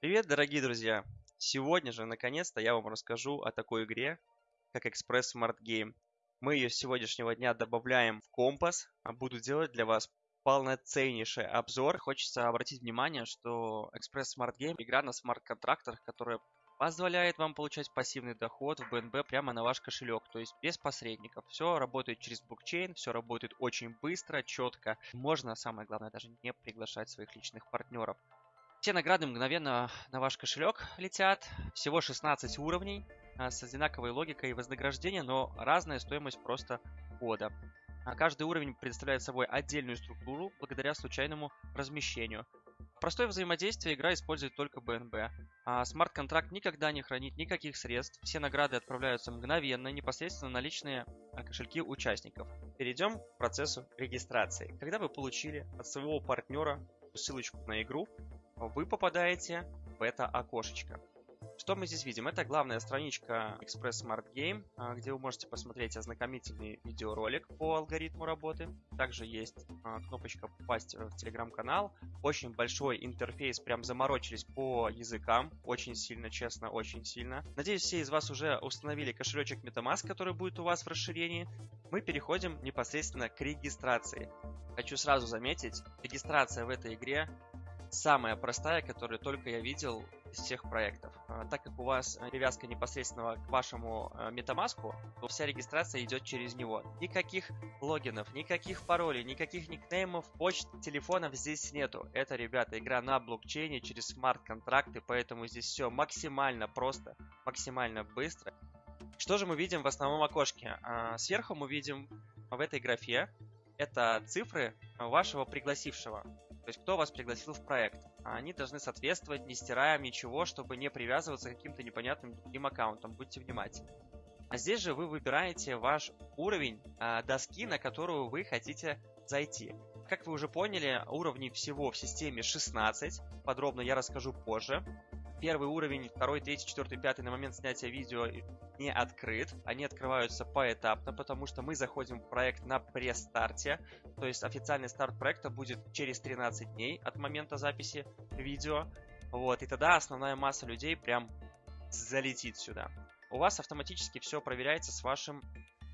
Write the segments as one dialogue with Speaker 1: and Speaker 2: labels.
Speaker 1: Привет, дорогие друзья! Сегодня же, наконец-то, я вам расскажу о такой игре, как Express Smart Game. Мы ее с сегодняшнего дня добавляем в компас, а буду делать для вас полноценнейший обзор. Хочется обратить внимание, что Express Smart Game – игра на смарт-контрактах, которая позволяет вам получать пассивный доход в BNB прямо на ваш кошелек, то есть без посредников. Все работает через блокчейн, все работает очень быстро, четко. Можно, самое главное, даже не приглашать своих личных партнеров. Все награды мгновенно на ваш кошелек летят. Всего 16 уровней а, с одинаковой логикой вознаграждения, но разная стоимость просто входа. А каждый уровень представляет собой отдельную структуру благодаря случайному размещению. Простое взаимодействие игра использует только BNB. А смарт-контракт никогда не хранит никаких средств. Все награды отправляются мгновенно, непосредственно на личные а, кошельки участников. Перейдем к процессу регистрации. Когда вы получили от своего партнера ссылочку на игру, вы попадаете в это окошечко. Что мы здесь видим? Это главная страничка Express Smart Game, а, где вы можете посмотреть ознакомительный видеоролик по алгоритму работы. Также есть а, кнопочка «Попасть в телеграм-канал». Очень большой интерфейс, прям заморочились по языкам. Очень сильно, честно, очень сильно. Надеюсь, все из вас уже установили кошелечек MetaMask, который будет у вас в расширении. Мы переходим непосредственно к регистрации. Хочу сразу заметить, регистрация в этой игре самая простая, которую только я видел из всех проектов. А, так как у вас привязка непосредственно к вашему э, MetaMask, то вся регистрация идет через него. Никаких логинов, никаких паролей, никаких никнеймов, почт, телефонов здесь нету. Это, ребята, игра на блокчейне через смарт-контракты, поэтому здесь все максимально просто, максимально быстро. Что же мы видим в основном окошке? А, сверху мы видим в этой графе это цифры вашего пригласившего. То есть кто вас пригласил в проект. А они должны соответствовать, не стираем ничего, чтобы не привязываться к каким-то непонятным другим аккаунтам. Будьте внимательны. А здесь же вы выбираете ваш уровень э, доски, на которую вы хотите зайти. Как вы уже поняли, уровней всего в системе 16. Подробно я расскажу позже. Первый уровень, второй, третий, четвертый, пятый на момент снятия видео не открыт. Они открываются поэтапно, потому что мы заходим в проект на пресс-старте. То есть официальный старт проекта будет через 13 дней от момента записи видео. Вот, и тогда основная масса людей прям залетит сюда. У вас автоматически все проверяется с вашим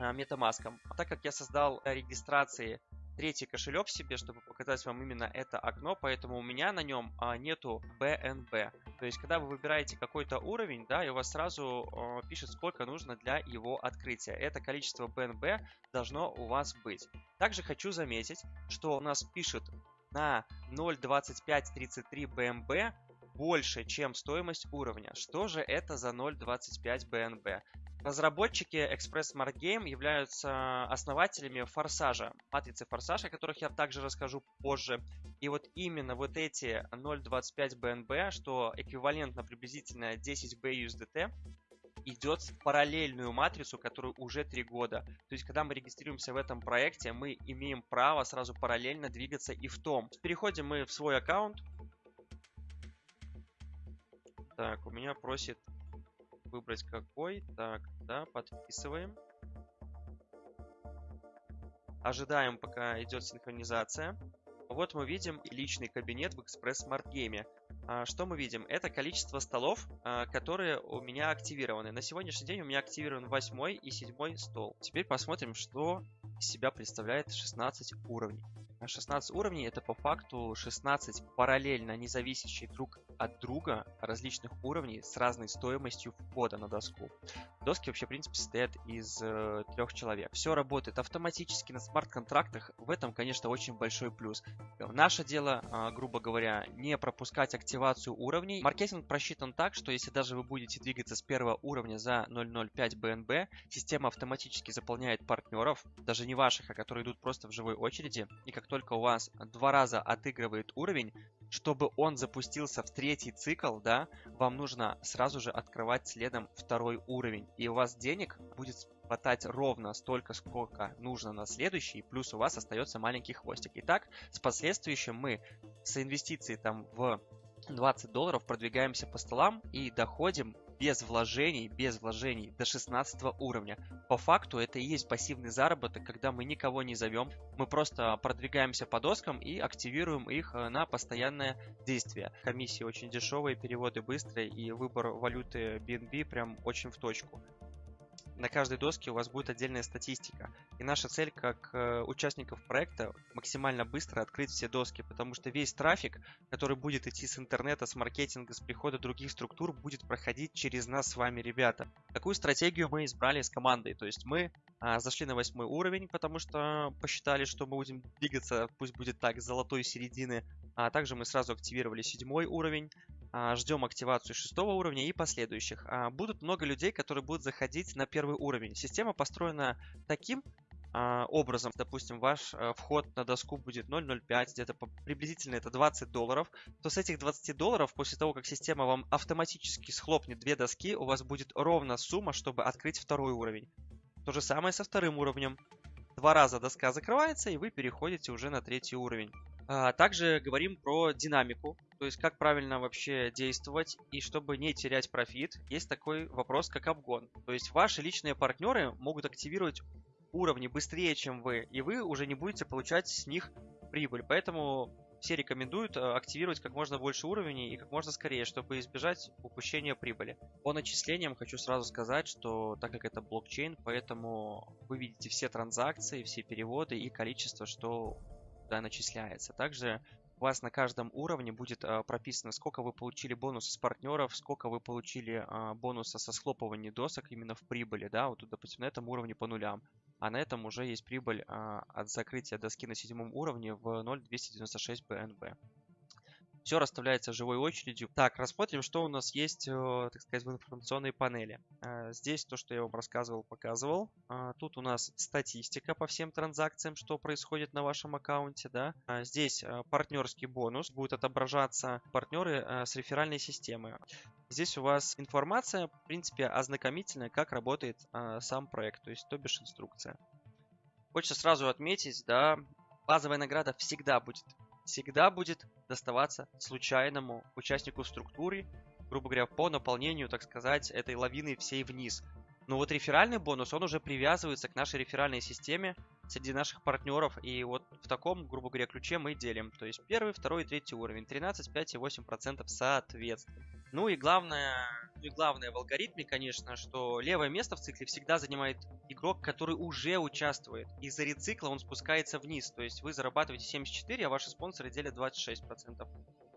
Speaker 1: э, MetaMask. А так как я создал регистрации третий кошелек себе, чтобы показать вам именно это окно, поэтому у меня на нем а, нету BNB. То есть, когда вы выбираете какой-то уровень, да, и у вас сразу а, пишет, сколько нужно для его открытия. Это количество BNB должно у вас быть. Также хочу заметить, что у нас пишет на 0.2533 BNB больше, чем стоимость уровня. Что же это за 0.25 BNB? Разработчики Express Smart Game являются основателями Форсажа, матрицы Форсаж, о которых я также расскажу позже. И вот именно вот эти 0.25 BNB, что эквивалентно приблизительно 10 BUSDT, идет в параллельную матрицу, которую уже три года. То есть, когда мы регистрируемся в этом проекте, мы имеем право сразу параллельно двигаться и в том. Переходим мы в свой аккаунт. Так, у меня просит выбрать какой. Так, да, подписываем. Ожидаем, пока идет синхронизация. Вот мы видим личный кабинет в Express Smart Game. А, что мы видим? Это количество столов, а, которые у меня активированы. На сегодняшний день у меня активирован 8 и 7 стол. Теперь посмотрим, что из себя представляет 16 уровней. 16 уровней это по факту 16 параллельно независящих друг от друга различных уровней с разной стоимостью входа на доску. Доски вообще, в принципе, состоят из э, трех человек. Все работает автоматически на смарт-контрактах. В этом, конечно, очень большой плюс. Наше дело, э, грубо говоря, не пропускать активацию уровней. Маркетинг просчитан так, что если даже вы будете двигаться с первого уровня за 0.05 BNB, система автоматически заполняет партнеров, даже не ваших, а которые идут просто в живой очереди. И как только у вас два раза отыгрывает уровень, чтобы он запустился в третий цикл, да, вам нужно сразу же открывать следом второй уровень. И у вас денег будет хватать ровно столько, сколько нужно на следующий, плюс у вас остается маленький хвостик. Итак, с последующим мы с инвестицией там в 20 долларов продвигаемся по столам и доходим без вложений, без вложений до 16 уровня. По факту это и есть пассивный заработок, когда мы никого не зовем, мы просто продвигаемся по доскам и активируем их э, на постоянное действие. Комиссии очень дешевые, переводы быстрые и выбор валюты BNB прям очень в точку на каждой доске у вас будет отдельная статистика. И наша цель как э, участников проекта максимально быстро открыть все доски, потому что весь трафик, который будет идти с интернета, с маркетинга, с прихода других структур, будет проходить через нас с вами, ребята. Какую стратегию мы избрали с командой? То есть мы а, зашли на восьмой уровень, потому что посчитали, что мы будем двигаться, пусть будет так, с золотой середины. А также мы сразу активировали седьмой уровень. А, ждем активацию шестого уровня и последующих. А, будут много людей, которые будут заходить на первый уровень. Система построена таким а, образом, допустим, ваш вход на доску будет 0.05, где-то приблизительно это 20 долларов, то с этих 20 долларов, после того, как система вам автоматически схлопнет две доски, у вас будет ровно сумма, чтобы открыть второй уровень. То же самое со вторым уровнем. Два раза доска закрывается, и вы переходите уже на третий уровень. Также говорим про динамику. То есть как правильно вообще действовать и чтобы не терять профит, есть такой вопрос, как обгон. То есть ваши личные партнеры могут активировать уровни быстрее, чем вы, и вы уже не будете получать с них прибыль. Поэтому все рекомендуют э, активировать как можно больше уровней и как можно скорее, чтобы избежать упущения прибыли. По начислениям хочу сразу сказать, что так как это блокчейн, поэтому вы видите все транзакции, все переводы и количество, что да, начисляется. Также у вас на каждом уровне будет а, прописано, сколько вы получили бонуса с партнеров, сколько вы получили а, бонуса со схлопывания досок именно в прибыли, да, вот тут, допустим, на этом уровне по нулям, а на этом уже есть прибыль а, от закрытия доски на седьмом уровне в 0,296 BNB все расставляется живой очередью. Так, рассмотрим, что у нас есть, э, так сказать, в информационной панели. Э, здесь то, что я вам рассказывал, показывал. А, тут у нас статистика по всем транзакциям, что происходит на вашем аккаунте, да. Здесь э, партнерский бонус, будет отображаться партнеры с реферальной системы. Здесь у вас информация, в принципе, ознакомительная, как работает сам проект, то есть то бишь инструкция. Хочется сразу отметить, да, базовая награда всегда будет всегда будет доставаться случайному участнику структуры, грубо говоря, по наполнению, так сказать, этой лавины всей вниз. Но вот реферальный бонус, он уже привязывается к нашей реферальной системе среди наших партнеров. И вот в таком, грубо говоря, ключе мы делим. То есть первый, второй и третий уровень. 13, 5 и 8% соответственно. Ну и главное, ну и главное в алгоритме, конечно, что левое место в цикле всегда занимает игрок, который уже участвует. Из-за рецикла он спускается вниз. То есть вы зарабатываете 74, а ваши спонсоры делят 26%.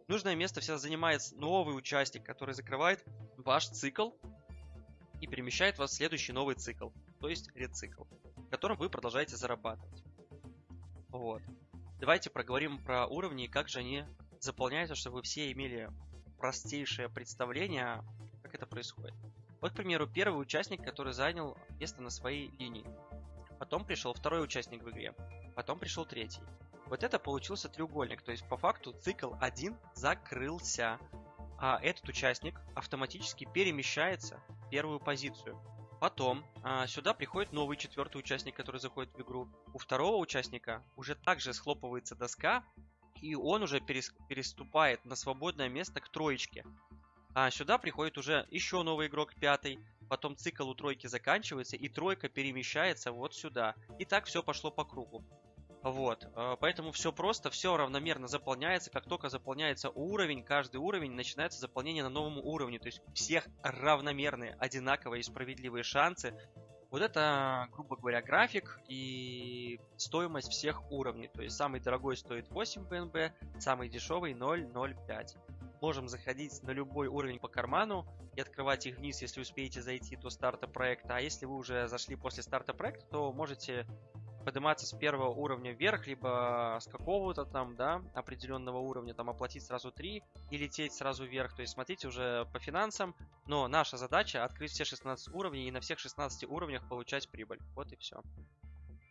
Speaker 1: Нужное место всегда занимает новый участник, который закрывает ваш цикл и перемещает вас в следующий новый цикл, то есть рецикл, в котором вы продолжаете зарабатывать. Вот. Давайте проговорим про уровни и как же они заполняются, чтобы вы все имели простейшее представление, как это происходит. Вот, к примеру, первый участник, который занял место на своей линии. Потом пришел второй участник в игре. Потом пришел третий. Вот это получился треугольник. То есть, по факту, цикл 1 закрылся. А этот участник автоматически перемещается в первую позицию. Потом а, сюда приходит новый четвертый участник, который заходит в игру. У второго участника уже также схлопывается доска, и он уже переступает на свободное место к троечке. А сюда приходит уже еще новый игрок, пятый. Потом цикл у тройки заканчивается, и тройка перемещается вот сюда. И так все пошло по кругу. Вот, э, поэтому все просто, все равномерно заполняется. Как только заполняется уровень, каждый уровень, начинается заполнение на новом уровне. То есть у всех равномерные, одинаковые и справедливые шансы вот это, грубо говоря, график и стоимость всех уровней. То есть самый дорогой стоит 8 БНБ, самый дешевый 0.05. Можем заходить на любой уровень по карману и открывать их вниз, если успеете зайти до старта проекта. А если вы уже зашли после старта проекта, то можете подниматься с первого уровня вверх, либо с какого-то там, да, определенного уровня, там оплатить сразу 3 и лететь сразу вверх. То есть смотрите уже по финансам, но наша задача открыть все 16 уровней и на всех 16 уровнях получать прибыль. Вот и все.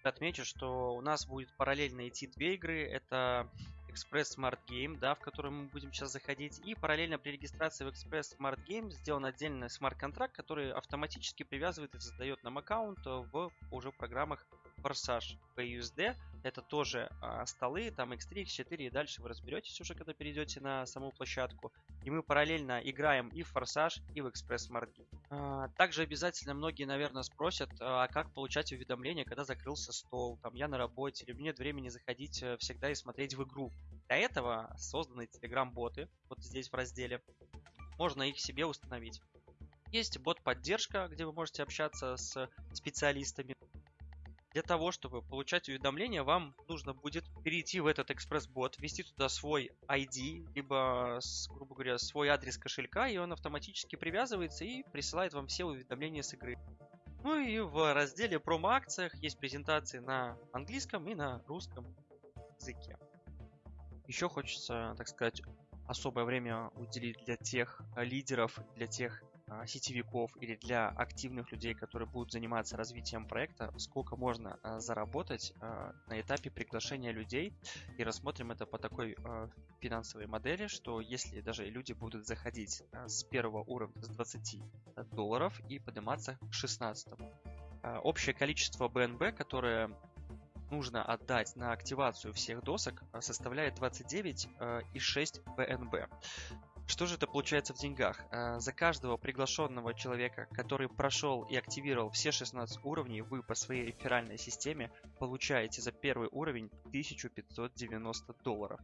Speaker 1: Отмечу, что у нас будет параллельно идти две игры. Это Express Smart Game, да, в который мы будем сейчас заходить. И параллельно при регистрации в Express Smart Game сделан отдельный смарт-контракт, который автоматически привязывает и создает нам аккаунт в уже программах Forsage PUSD. Это тоже а, столы, там X3, X4 и дальше вы разберетесь уже, когда перейдете на саму площадку. И мы параллельно играем и в Форсаж, и в Экспресс Smart. А, также обязательно многие, наверное, спросят, а как получать уведомления, когда закрылся стол, там я на работе, или нет времени заходить э, всегда и смотреть в игру. Для этого созданы Telegram-боты, вот здесь в разделе. Можно их себе установить. Есть бот-поддержка, где вы можете общаться с специалистами. Для того, чтобы получать уведомления, вам нужно будет перейти в этот экспресс-бот, ввести туда свой ID, либо, грубо говоря, свой адрес кошелька, и он автоматически привязывается и присылает вам все уведомления с игры. Ну и в разделе промо-акциях есть презентации на английском и на русском языке. Еще хочется, так сказать, особое время уделить для тех лидеров, для тех сетевиков или для активных людей, которые будут заниматься развитием проекта, сколько можно а, заработать а, на этапе приглашения людей. И рассмотрим это по такой финансовой модели, что если даже люди будут заходить с первого уровня с 20 долларов и подниматься к 16. Общее количество BNB, которое нужно отдать на активацию всех досок, составляет 29,6 BNB. Что же это получается в деньгах? Э, за каждого приглашенного человека, который прошел и активировал все 16 уровней, вы по своей реферальной системе получаете за первый уровень 1590 долларов.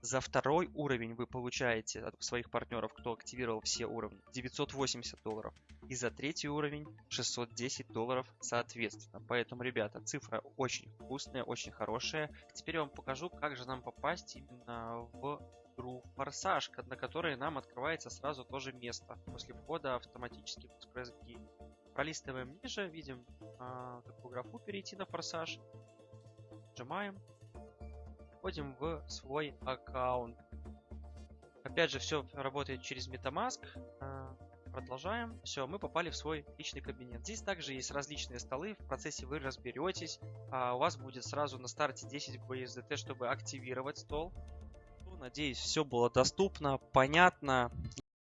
Speaker 1: За второй уровень вы получаете от своих партнеров, кто активировал все уровни, 980 долларов. И за третий уровень 610 долларов соответственно. Поэтому, ребята, цифра очень вкусная, очень хорошая. Теперь я вам покажу, как же нам попасть именно в игру Форсаж, на которой нам открывается сразу тоже место после входа автоматически в Express Game. Пролистываем ниже, видим а, такую графу перейти на Форсаж. Нажимаем. Входим в свой аккаунт. Опять же, все работает через MetaMask. А, продолжаем. Все, мы попали в свой личный кабинет. Здесь также есть различные столы. В процессе вы разберетесь. А у вас будет сразу на старте 10 BSDT, чтобы активировать стол. Надеюсь, все было доступно, понятно.